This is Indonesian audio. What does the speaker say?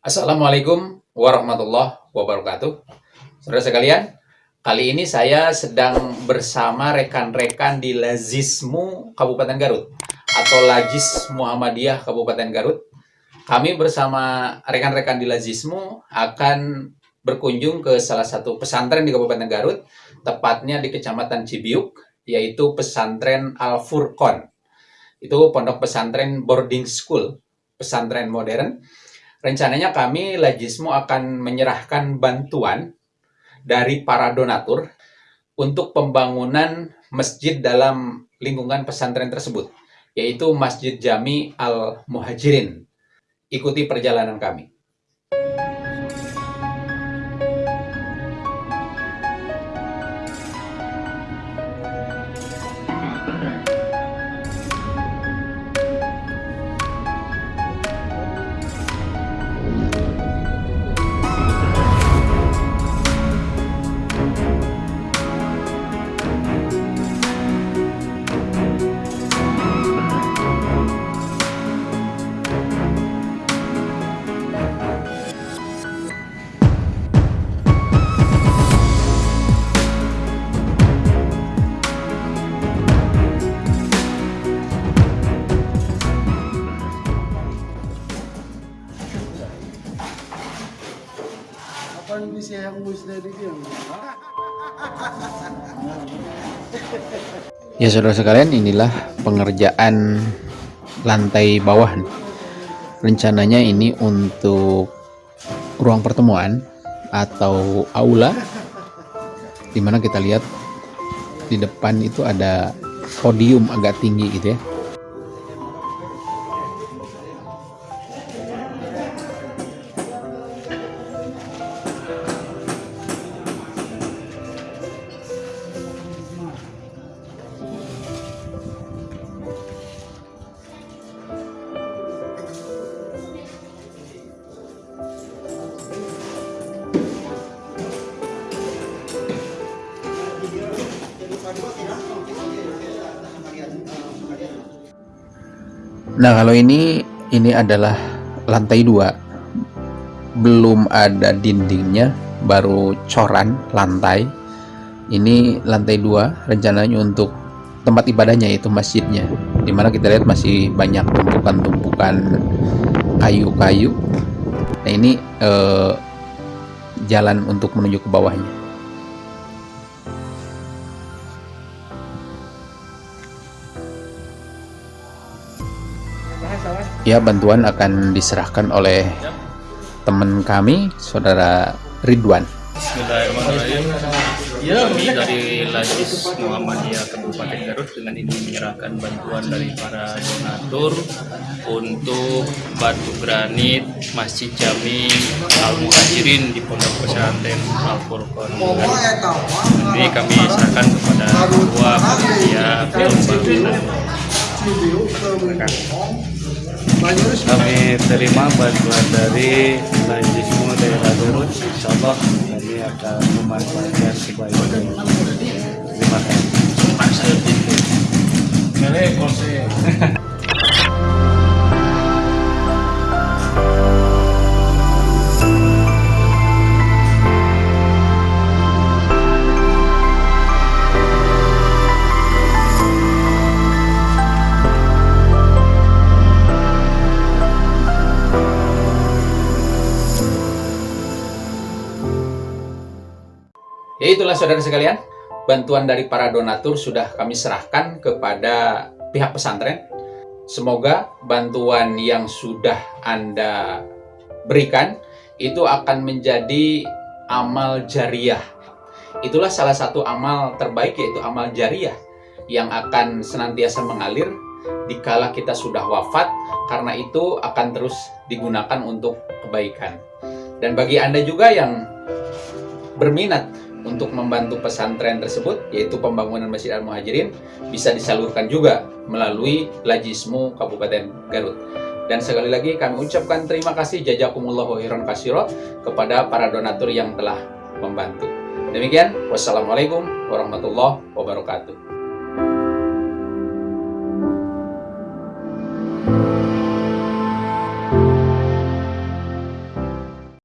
Assalamualaikum warahmatullahi wabarakatuh. Saudara sekalian, kali ini saya sedang bersama rekan-rekan di Lazismu Kabupaten Garut atau Lajis Muhammadiyah Kabupaten Garut. Kami bersama rekan-rekan di Lazismu akan berkunjung ke salah satu pesantren di Kabupaten Garut, tepatnya di Kecamatan Cibiuk, yaitu pesantren Al Furqon. Itu pondok pesantren boarding school, pesantren modern rencananya kami Lajismu akan menyerahkan bantuan dari para donatur untuk pembangunan masjid dalam lingkungan pesantren tersebut, yaitu Masjid Jami Al-Muhajirin. Ikuti perjalanan kami. Ya saudara sekalian inilah pengerjaan lantai bawah. Rencananya ini untuk ruang pertemuan atau aula di mana kita lihat di depan itu ada podium agak tinggi gitu ya Nah kalau ini ini adalah lantai dua. Belum ada dindingnya baru coran lantai. Ini lantai dua rencananya untuk tempat ibadahnya yaitu masjidnya. Di mana kita lihat masih banyak tumpukan-tumpukan kayu-kayu. Nah ini eh, jalan untuk menuju ke bawahnya ya bantuan akan diserahkan oleh teman kami saudara Ridwan. Bismillahirrahmanirrahim kami dari Lajis Muhammadiyah Kabupaten Garut dengan ini menyerahkan bantuan dari para donatur untuk batu granit Masjid Jami Al Muhajirin di Pondok Pesantren Al Furqon. Ini kami serahkan kepada dua panitia pembangunan kami terima bantuan dari Lajismu daerah Garut insya Allah kami akan memanfaatkan sebaik terima kasih Ya itulah saudara sekalian, bantuan dari para donatur sudah kami serahkan kepada pihak pesantren. Semoga bantuan yang sudah Anda berikan itu akan menjadi amal jariah. Itulah salah satu amal terbaik yaitu amal jariah yang akan senantiasa mengalir dikala kita sudah wafat karena itu akan terus digunakan untuk kebaikan. Dan bagi Anda juga yang berminat untuk membantu pesantren tersebut yaitu pembangunan Masjid Al-Muhajirin bisa disalurkan juga melalui Lajismu Kabupaten Garut. Dan sekali lagi kami ucapkan terima kasih jazakumullahu khairan kasiro kepada para donatur yang telah membantu. Demikian, wassalamualaikum warahmatullahi wabarakatuh.